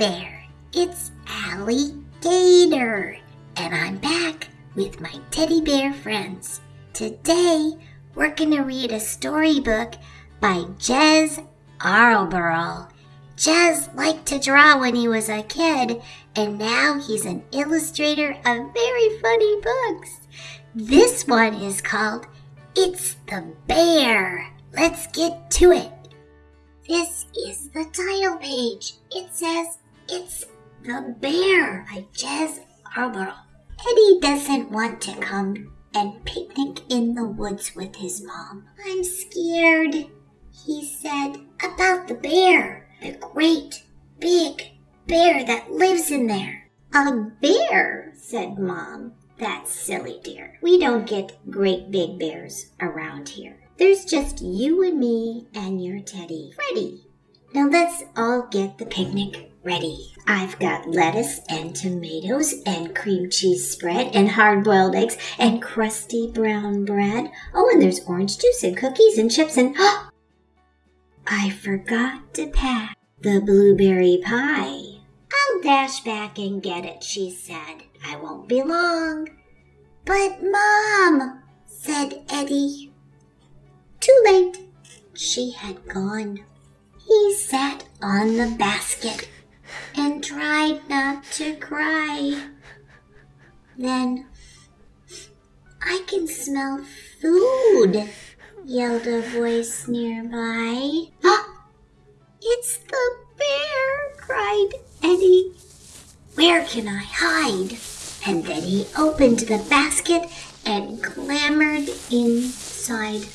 there, it's Alligator, and I'm back with my teddy bear friends. Today, we're gonna read a storybook by Jez Alborough. Jez liked to draw when he was a kid, and now he's an illustrator of very funny books. This one is called It's the Bear. Let's get to it. This is the title page. It says It's the Bear by Jez Alborough. Eddie doesn't want to come and picnic in the woods with his mom. I'm scared, he said, about the bear, the great big bear that lives in there. A bear, said Mom. That's silly, dear. We don't get great big bears around here. There's just you and me and your teddy, Freddie. Now let's all get the picnic ready. I've got lettuce and tomatoes and cream cheese spread and hard boiled eggs and crusty brown bread. Oh, and there's orange juice and cookies and chips and. Oh, I forgot to pack the blueberry pie. I'll dash back and get it, she said. I won't be long. But, Mom, said Eddie. Too late. She had gone. He sat on the basket and tried not to cry. Then, I can smell food, yelled a voice nearby. Ah, it's the bear, cried Eddie. Where can I hide? And then he opened the basket and clambered inside.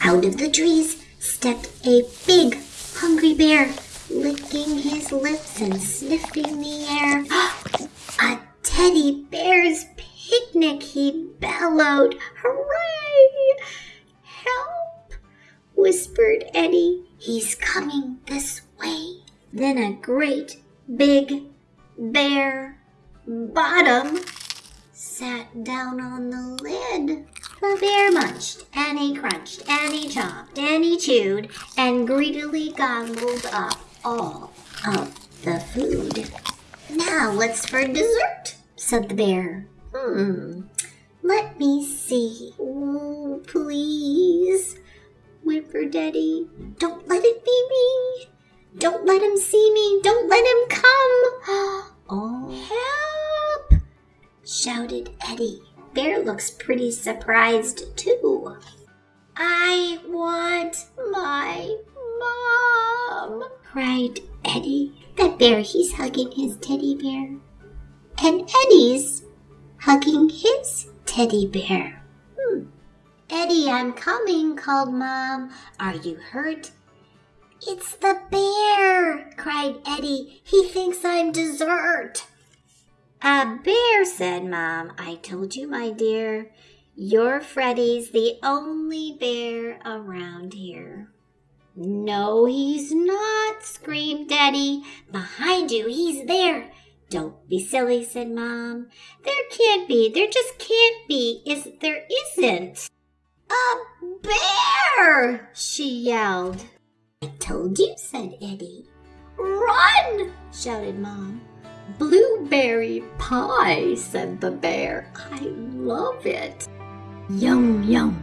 Out of the trees stepped a big, hungry bear, licking his lips and sniffing the air. a teddy bear's picnic, he bellowed. Hooray! Help! whispered Eddie. He's coming this way. Then a great, big bear bottom sat down on the lid. The bear munched, and he crunched, and he chomped, and he chewed, and greedily gobbled up all of the food. Now what's for dessert? said the bear. Hmm, let me see. Oh, please, whimpered Eddie. Don't let it be me. Don't let him see me. Don't let him come. Oh, help! shouted Eddie. Bear looks pretty surprised too. I want my mom, cried Eddie. That bear, he's hugging his teddy bear. And Eddie's hugging his teddy bear. Hmm. Eddie, I'm coming, called Mom. Are you hurt? It's the bear, cried Eddie. He thinks I'm dessert. A bear, said Mom. I told you, my dear. Your Freddie's the only bear around here. No, he's not, screamed Eddie. Behind you, he's there. Don't be silly, said Mom. There can't be. There just can't be. Is there isn't. A bear! she yelled. I told you, said Eddie. Run! shouted Mom. Blueberry pie, said the bear. I love it. Yum, yum,